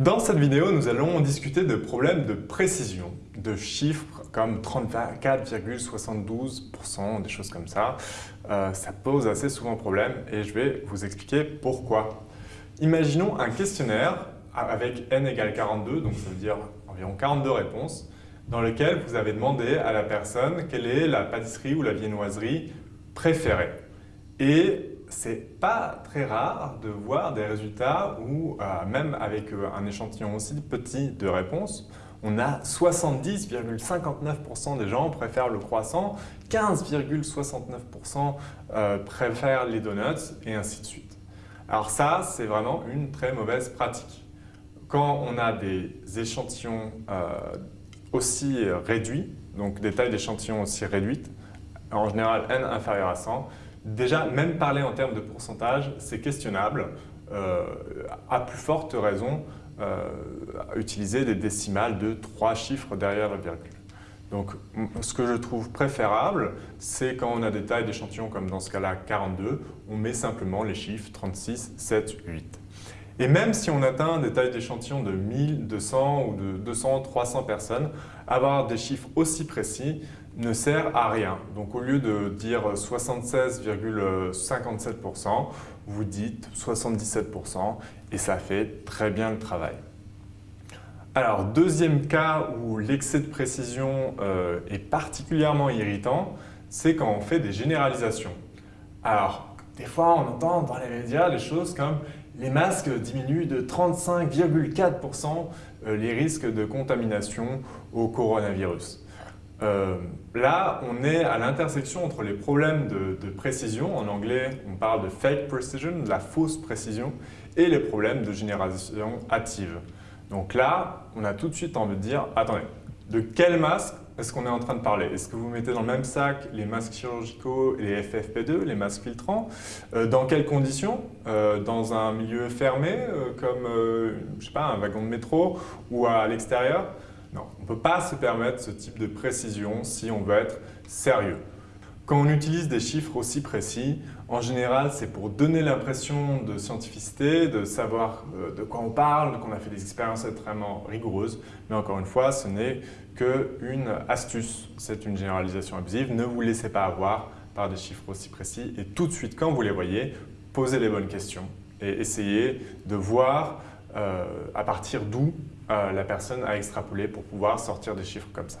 Dans cette vidéo, nous allons discuter de problèmes de précision, de chiffres comme 34,72%, des choses comme ça. Euh, ça pose assez souvent problème et je vais vous expliquer pourquoi. Imaginons un questionnaire avec n égale 42, donc ça veut dire environ 42 réponses, dans lequel vous avez demandé à la personne quelle est la pâtisserie ou la viennoiserie préférée. C'est pas très rare de voir des résultats où, euh, même avec euh, un échantillon aussi petit de réponses, on a 70,59% des gens préfèrent le croissant, 15,69% euh, préfèrent les donuts et ainsi de suite. Alors ça, c'est vraiment une très mauvaise pratique. Quand on a des échantillons aussi réduits, donc des tailles d'échantillons aussi réduites, en général n inférieur à 100, Déjà, même parler en termes de pourcentage, c'est questionnable, euh, à plus forte raison, euh, utiliser des décimales de trois chiffres derrière la virgule. Donc, ce que je trouve préférable, c'est quand on a des tailles d'échantillons comme dans ce cas-là 42, on met simplement les chiffres 36, 7, 8. Et même si on atteint des tailles d'échantillons de 1000, 200 ou de 200, 300 personnes, avoir des chiffres aussi précis ne sert à rien. Donc au lieu de dire 76,57%, vous dites 77% et ça fait très bien le travail. Alors, deuxième cas où l'excès de précision euh, est particulièrement irritant, c'est quand on fait des généralisations. Alors, des fois, on entend dans les médias des choses comme les masques diminuent de 35,4% euh, les risques de contamination au coronavirus. Euh, là, on est à l'intersection entre les problèmes de, précision, en anglais on parle de fake precision, de la fausse précision, et les problèmes de généralisation hâtive. Donc là, on a tout de suite envie de dire, attendez, de quel masque est-ce qu'on est en train de parler? Est-ce que vous mettez dans le même sac les masques chirurgicaux et les FFP2, les masques filtrants? Euh, Dans quelles conditions? Euh, Dans un milieu fermé, comme je sais pas, un wagon de métro ou à l'extérieur? Non, on ne peut pas se permettre ce type de précision si on veut être sérieux. Quand on utilise des chiffres aussi précis, en général, c'est pour donner l'impression de scientificité, de savoir euh, de quoi on parle, qu'on a fait des expériences extrêmement rigoureuses. Mais encore une fois, ce n'est qu'une astuce. C'est une généralisation abusive. Ne vous laissez pas avoir par des chiffres aussi précis. Et tout de suite, quand vous les voyez, posez les bonnes questions et essayez de voir à partir d'où euh, la personne a extrapolé pour pouvoir sortir des chiffres comme ça.